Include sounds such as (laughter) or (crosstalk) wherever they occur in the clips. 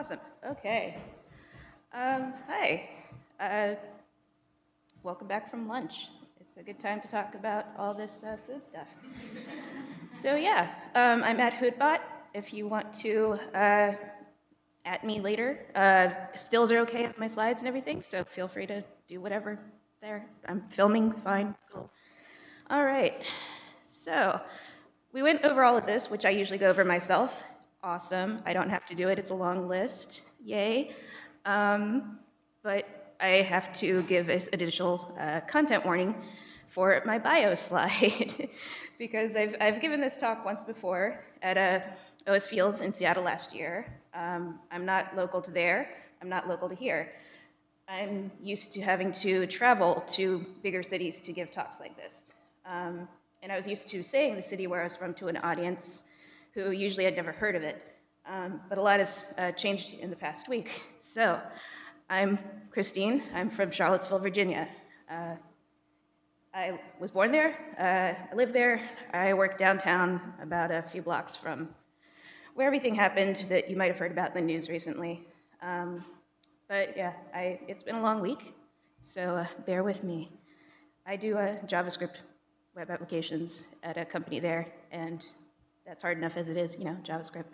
Awesome. Okay. Um, hi. Uh, welcome back from lunch. It's a good time to talk about all this uh, food stuff. so yeah, um, I'm at Hootbot. If you want to uh, at me later, uh, stills are okay with my slides and everything, so feel free to do whatever there. I'm filming, fine, cool. All right. So we went over all of this, which I usually go over myself. Awesome. I don't have to do it. It's a long list. Yay. Um, but I have to give an additional uh, content warning for my bio (laughs) slide because I've, I've given this talk once before at a OS Feels in Seattle last year. Um, I'm not local to there. I'm not local to here. I'm used to having to travel to bigger cities to give talks like this. Um, and I was used to saying the city where I was from to an audience who usually had never heard of it. Um, but a lot has uh, changed in the past week. (laughs) So I'm Christine. I'm from Charlottesville, Virginia. Uh, I was born there. Uh, I live there. I work downtown about a few blocks from where everything happened that you might have heard about in the news recently. Um, but yeah, I, it's been a long week, so uh, bear with me. I do uh, JavaScript web applications at a company there, and that's hard enough as it is, you know, JavaScript.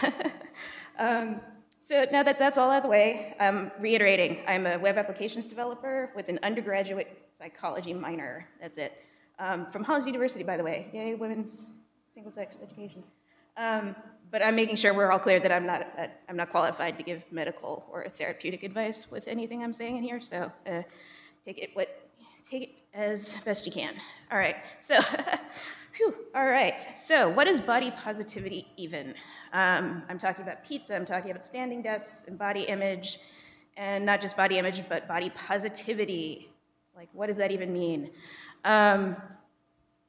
(laughs) um, so now that that's all out of the way, I'm reiterating, I'm a web applications developer with an undergraduate psychology minor. That's it. Um, from Hollins University, by the way. Yay, women's single-sex education. Um, but I'm making sure we're all clear that I'm not, I'm not qualified to give medical or therapeutic advice with anything I'm saying in here, so uh, take it what, take it as best you can. All right, so, (laughs) whew, all right. So what is body positivity even? Um, I'm talking about pizza, I'm talking about standing desks and body image, and not just body image, but body positivity. Like, what does that even mean? Um,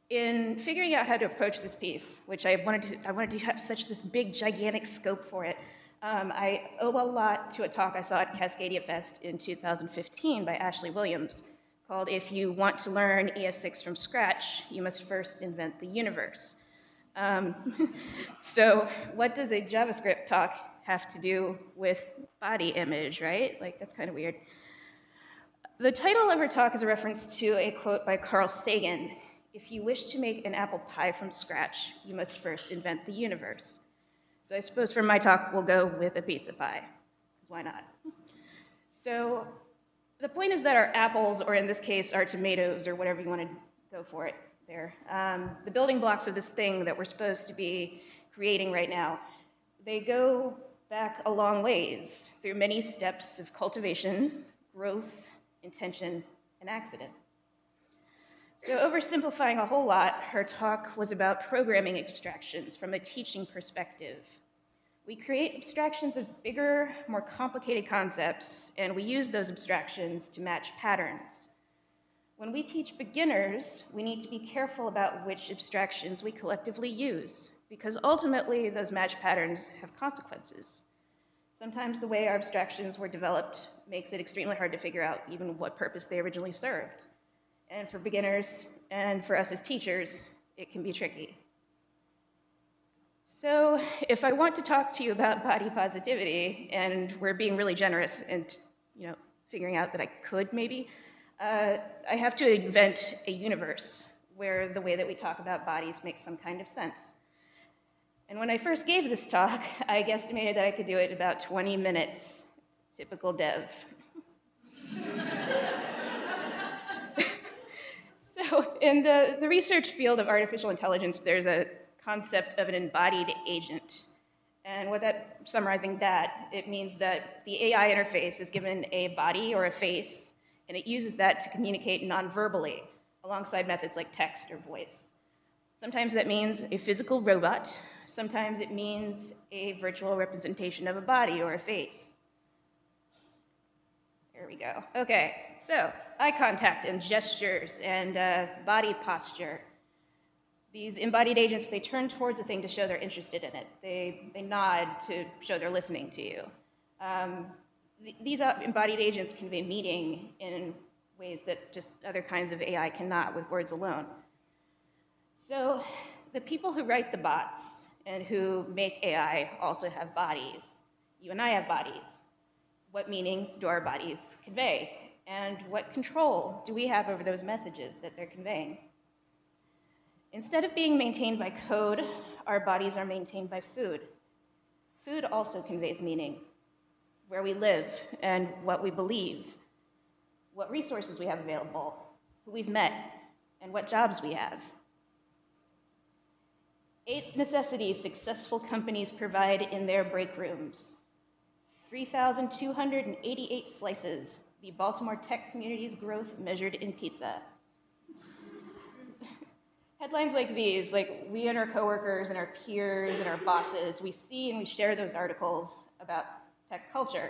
in figuring out how to approach this piece, which I wanted to, I wanted to have such this big, gigantic scope for it, um, I owe a lot to a talk I saw at Cascadia Fest in 2015 by Ashley Williams called If You Want to Learn ES6 from Scratch, You Must First Invent the Universe. Um, (laughs) so what does a JavaScript talk have to do with body image, right? Like, that's kind of weird. The title of her talk is a reference to a quote by Carl Sagan. If you wish to make an apple pie from scratch, you must first invent the universe. So I suppose for my talk, we'll go with a pizza pie, because why not? So the point is that our apples, or in this case, our tomatoes, or whatever you want to go for it there, um, the building blocks of this thing that we're supposed to be creating right now, they go back a long ways through many steps of cultivation, growth, intention, and accident. So oversimplifying a whole lot, her talk was about programming abstractions from a teaching perspective we create abstractions of bigger, more complicated concepts, and we use those abstractions to match patterns. When we teach beginners, we need to be careful about which abstractions we collectively use, because ultimately those match patterns have consequences. Sometimes the way our abstractions were developed makes it extremely hard to figure out even what purpose they originally served. And for beginners and for us as teachers, it can be tricky. So if I want to talk to you about body positivity, and we're being really generous and you know, figuring out that I could maybe, uh, I have to invent a universe where the way that we talk about bodies makes some kind of sense. And when I first gave this talk, I guesstimated that I could do it in about 20 minutes. Typical dev. (laughs) so in the, the research field of artificial intelligence, there's a concept of an embodied agent. And what that, summarizing that, it means that the AI interface is given a body or a face, and it uses that to communicate non-verbally, alongside methods like text or voice. Sometimes that means a physical robot, sometimes it means a virtual representation of a body or a face. There we go. Okay, so eye contact and gestures and uh, body posture these embodied agents, they turn towards a thing to show they're interested in it. They, they nod to show they're listening to you. Um, th these embodied agents convey meaning in ways that just other kinds of AI cannot with words alone. So the people who write the bots and who make AI also have bodies. You and I have bodies. What meanings do our bodies convey? And what control do we have over those messages that they're conveying? Instead of being maintained by code, our bodies are maintained by food. Food also conveys meaning where we live and what we believe, what resources we have available, who we've met, and what jobs we have. Eight necessities successful companies provide in their break rooms. 3,288 slices, the Baltimore tech community's growth measured in pizza. Headlines like these, like we and our coworkers and our peers and our bosses, we see and we share those articles about tech culture.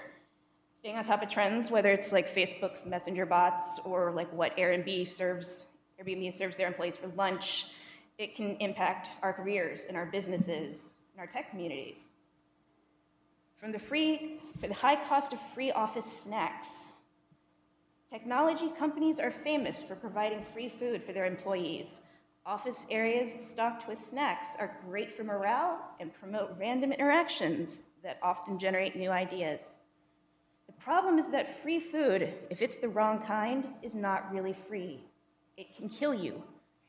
Staying on top of trends, whether it's like Facebook's messenger bots or like what Airbnb serves, Airbnb serves their employees for lunch, it can impact our careers and our businesses and our tech communities. From the free, for the high cost of free office snacks, technology companies are famous for providing free food for their employees. Office areas stocked with snacks are great for morale and promote random interactions that often generate new ideas. The problem is that free food, if it's the wrong kind, is not really free. It can kill you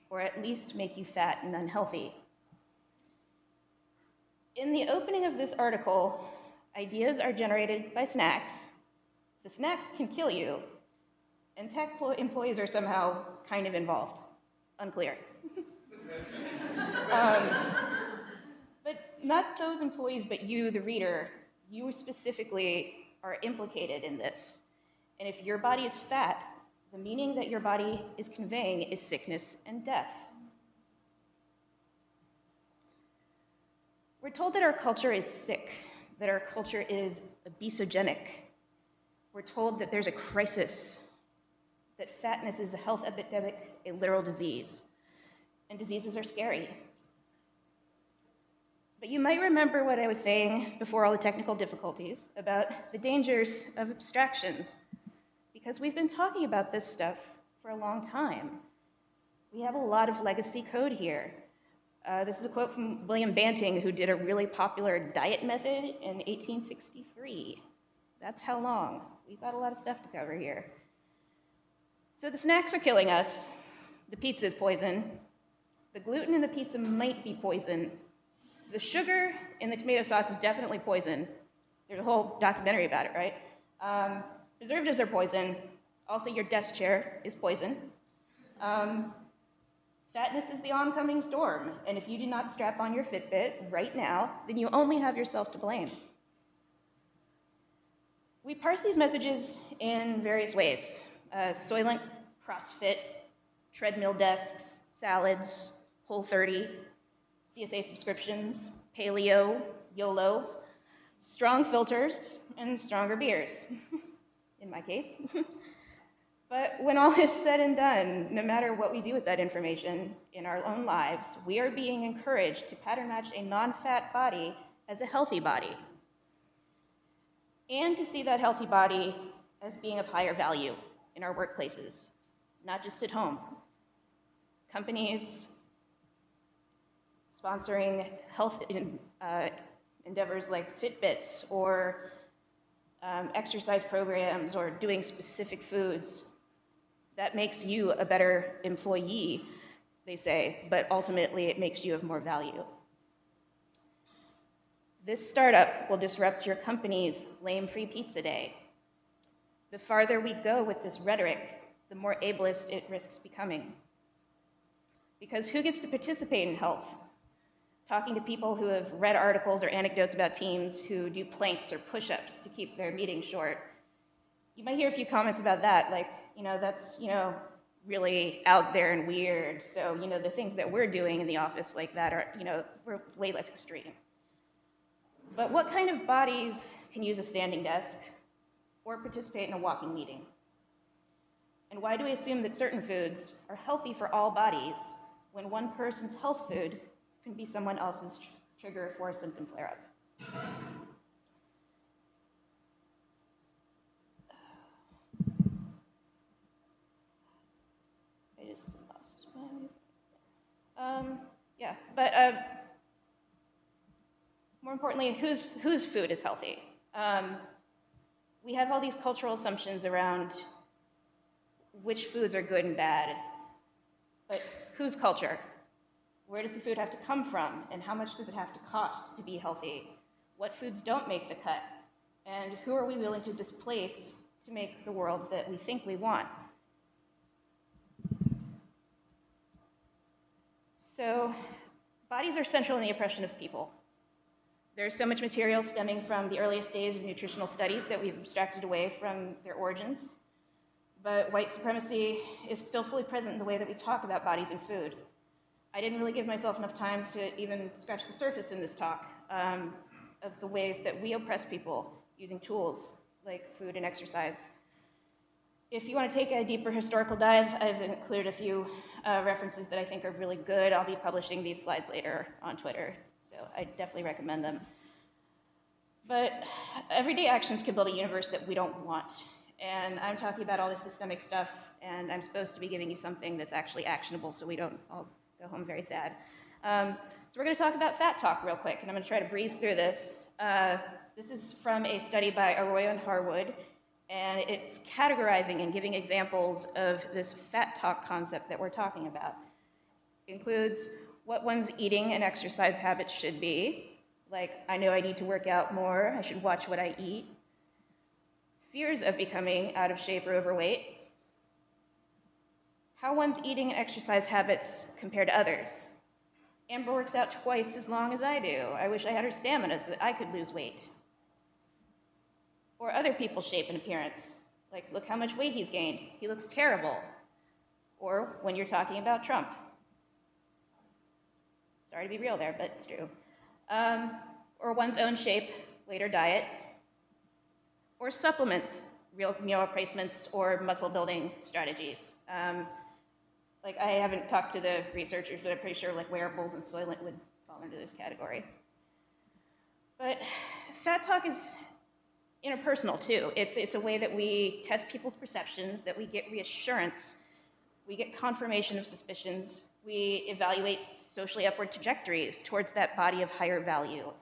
or at least make you fat and unhealthy. In the opening of this article, ideas are generated by snacks. The snacks can kill you, and tech employees are somehow kind of involved. Unclear. Um, but not those employees, but you, the reader, you specifically are implicated in this. And if your body is fat, the meaning that your body is conveying is sickness and death. We're told that our culture is sick, that our culture is obesogenic. We're told that there's a crisis, that fatness is a health epidemic, a literal disease, and diseases are scary. But you might remember what I was saying before all the technical difficulties about the dangers of abstractions because we've been talking about this stuff for a long time. We have a lot of legacy code here. Uh, this is a quote from William Banting, who did a really popular diet method in 1863. That's how long. We've got a lot of stuff to cover here. So the snacks are killing us. The pizza is poison. The gluten in the pizza might be poison. The sugar in the tomato sauce is definitely poison. There's a whole documentary about it, right? Um, Preservatives are poison. Also, your desk chair is poison. Um, fatness is the oncoming storm, and if you do not strap on your Fitbit right now, then you only have yourself to blame. We parse these messages in various ways. Uh, Soylent, CrossFit, treadmill desks, salads, Whole30, CSA subscriptions, paleo, YOLO, strong filters, and stronger beers. (laughs) in my case. (laughs) but when all is said and done, no matter what we do with that information in our own lives, we are being encouraged to pattern match a non-fat body as a healthy body. And to see that healthy body as being of higher value in our workplaces, not just at home. Companies sponsoring health in, uh, endeavors like Fitbits or um, exercise programs or doing specific foods. That makes you a better employee, they say, but ultimately it makes you of more value. This startup will disrupt your company's lame free pizza day. The farther we go with this rhetoric, the more ableist it risks becoming. Because who gets to participate in health? Talking to people who have read articles or anecdotes about teams who do planks or push-ups to keep their meetings short. You might hear a few comments about that, like, you know, that's, you know, really out there and weird. So, you know, the things that we're doing in the office like that are, you know, we're way less extreme. But what kind of bodies can use a standing desk or participate in a walking meeting? And why do we assume that certain foods are healthy for all bodies when one person's health food can be someone else's tr trigger for a symptom flare-up. I just lost my... Um, yeah, but uh, more importantly, whose, whose food is healthy? Um, we have all these cultural assumptions around which foods are good and bad, but whose culture? Where does the food have to come from, and how much does it have to cost to be healthy? What foods don't make the cut? And who are we willing to displace to make the world that we think we want? So, bodies are central in the oppression of people. There's so much material stemming from the earliest days of nutritional studies that we've abstracted away from their origins. But white supremacy is still fully present in the way that we talk about bodies and food. I didn't really give myself enough time to even scratch the surface in this talk um, of the ways that we oppress people using tools like food and exercise. If you want to take a deeper historical dive, I've included a few uh, references that I think are really good. I'll be publishing these slides later on Twitter. So I definitely recommend them. But everyday actions can build a universe that we don't want. And I'm talking about all this systemic stuff, and I'm supposed to be giving you something that's actually actionable so we don't all go home very sad. Um, so we're going to talk about fat talk real quick, and I'm going to try to breeze through this. Uh, this is from a study by Arroyo and Harwood, and it's categorizing and giving examples of this fat talk concept that we're talking about. It includes what one's eating and exercise habits should be. Like, I know I need to work out more, I should watch what I eat. Fears of becoming out of shape or overweight. How one's eating and exercise habits compare to others. Amber works out twice as long as I do. I wish I had her stamina so that I could lose weight. Or other people's shape and appearance. Like, look how much weight he's gained. He looks terrible. Or when you're talking about Trump, Sorry to be real there, but it's true. Um, or one's own shape, later diet, or supplements, real meal replacements, or muscle building strategies. Um, like I haven't talked to the researchers, but I'm pretty sure like wearables and Soylent would fall into this category. But fat talk is interpersonal too. It's, it's a way that we test people's perceptions, that we get reassurance, we get confirmation of suspicions, we evaluate socially upward trajectories towards that body of higher value.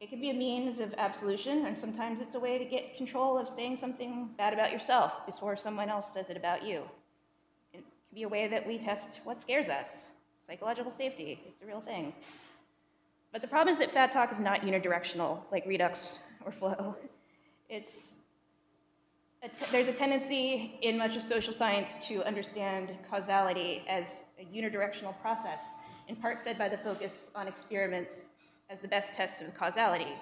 It can be a means of absolution, and sometimes it's a way to get control of saying something bad about yourself before someone else says it about you. Be a way that we test what scares us. Psychological safety, it's a real thing. But the problem is that fat talk is not unidirectional, like redux or flow. It's there's a tendency in much of social science to understand causality as a unidirectional process, in part fed by the focus on experiments as the best tests of causality.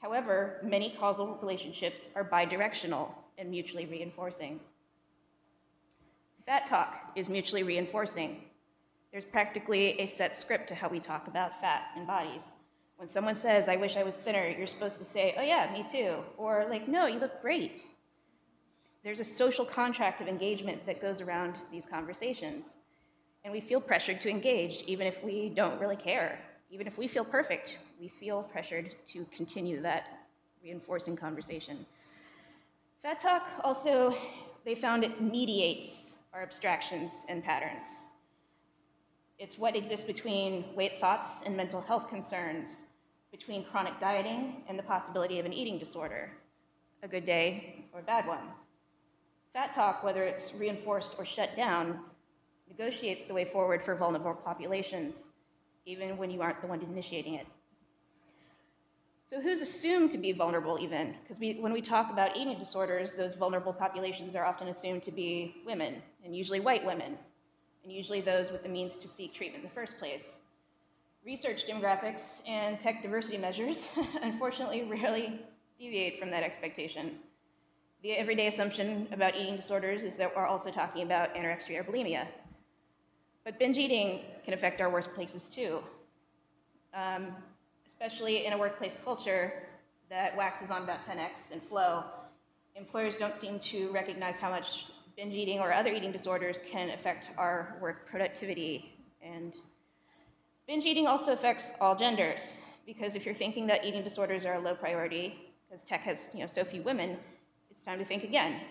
However, many causal relationships are bidirectional and mutually reinforcing. Fat talk is mutually reinforcing. There's practically a set script to how we talk about fat and bodies. When someone says, I wish I was thinner, you're supposed to say, oh yeah, me too. Or like, no, you look great there's a social contract of engagement that goes around these conversations. And we feel pressured to engage, even if we don't really care. Even if we feel perfect, we feel pressured to continue that reinforcing conversation. Fat Talk also, they found it mediates our abstractions and patterns. It's what exists between weight thoughts and mental health concerns, between chronic dieting and the possibility of an eating disorder, a good day or a bad one. Fat talk, whether it's reinforced or shut down, negotiates the way forward for vulnerable populations, even when you aren't the one initiating it. So who's assumed to be vulnerable even? Because when we talk about eating disorders, those vulnerable populations are often assumed to be women, and usually white women, and usually those with the means to seek treatment in the first place. Research demographics and tech diversity measures, (laughs) unfortunately, rarely deviate from that expectation. The everyday assumption about eating disorders is that we're also talking about anorexia or bulimia. But binge eating can affect our worst places too, um, especially in a workplace culture that waxes on about 10x and flow. Employers don't seem to recognize how much binge eating or other eating disorders can affect our work productivity. And binge eating also affects all genders, because if you're thinking that eating disorders are a low priority, because tech has you know, so few women, it's time to think again.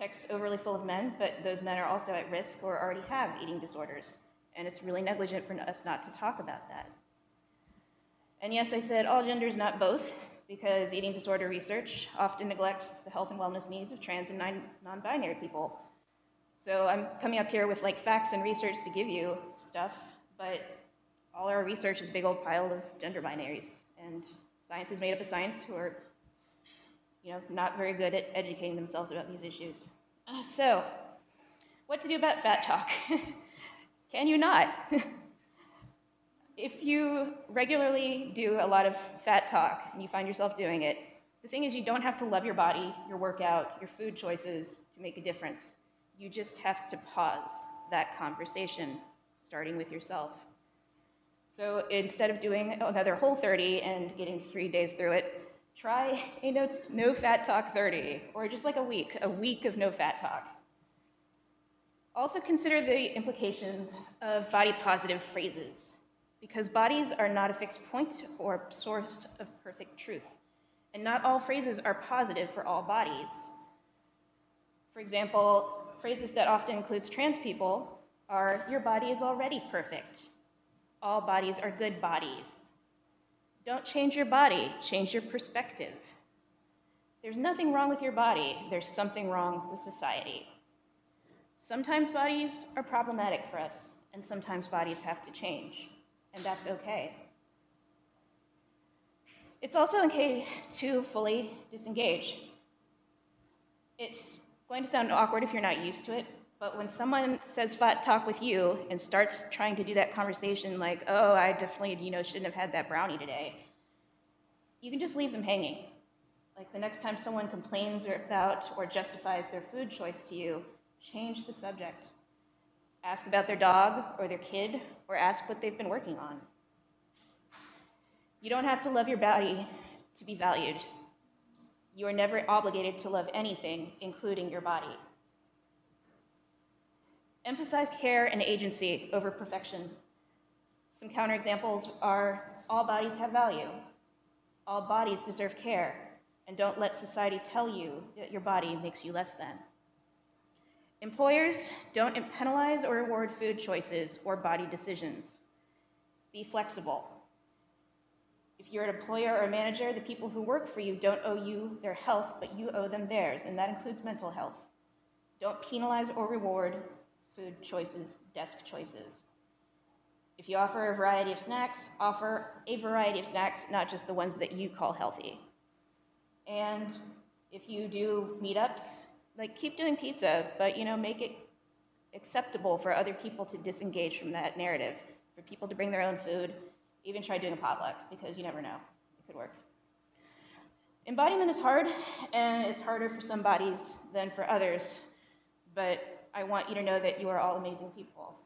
Tech's overly full of men, but those men are also at risk or already have eating disorders. And it's really negligent for us not to talk about that. And yes, I said all genders, not both, because eating disorder research often neglects the health and wellness needs of trans and non- non-binary people. So I'm coming up here with like facts and research to give you stuff, but all our research is a big old pile of gender binaries, and science is made up of science who are, you know, not very good at educating themselves about these issues. So, what to do about fat talk? (laughs) Can you not? (laughs) if you regularly do a lot of fat talk and you find yourself doing it, the thing is you don't have to love your body, your workout, your food choices to make a difference. You just have to pause that conversation, starting with yourself. So instead of doing another whole 30 and getting three days through it, try a no, no fat talk 30, or just like a week, a week of no fat talk. Also consider the implications of body positive phrases, because bodies are not a fixed point or source of perfect truth, and not all phrases are positive for all bodies. For example, phrases that often includes trans people are, your body is already perfect, all bodies are good bodies. Don't change your body, change your perspective. There's nothing wrong with your body, there's something wrong with society. Sometimes bodies are problematic for us, and sometimes bodies have to change, and that's okay. It's also okay to fully disengage. It's going to sound awkward if you're not used to it, but when someone says fat talk with you and starts trying to do that conversation like, oh, I definitely, you know, shouldn't have had that brownie today, you can just leave them hanging. Like the next time someone complains about or justifies their food choice to you, change the subject. Ask about their dog or their kid, or ask what they've been working on. You don't have to love your body to be valued. You are never obligated to love anything, including your body. Emphasize care and agency over perfection. Some counterexamples are all bodies have value, all bodies deserve care, and don't let society tell you that your body makes you less than. Employers don't penalize or reward food choices or body decisions. Be flexible. If you're an employer or a manager, the people who work for you don't owe you their health, but you owe them theirs, and that includes mental health. Don't penalize or reward food choices, desk choices. If you offer a variety of snacks, offer a variety of snacks, not just the ones that you call healthy. And if you do meetups, like keep doing pizza, but you know, make it acceptable for other people to disengage from that narrative, for people to bring their own food, even try doing a potluck, because you never know, it could work. Embodiment is hard, and it's harder for some bodies than for others, but I want you to know that you are all amazing people.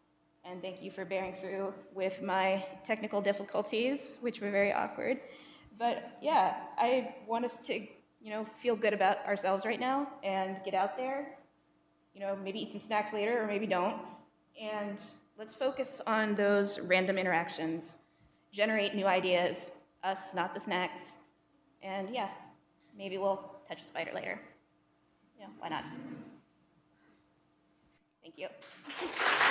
And thank you for bearing through with my technical difficulties, which were very awkward. But yeah, I want us to, you know, feel good about ourselves right now and get out there. You know, maybe eat some snacks later or maybe don't. And let's focus on those random interactions. Generate new ideas, us, not the snacks. And yeah, maybe we'll touch a spider later. Yeah, why not? Thank you. (laughs)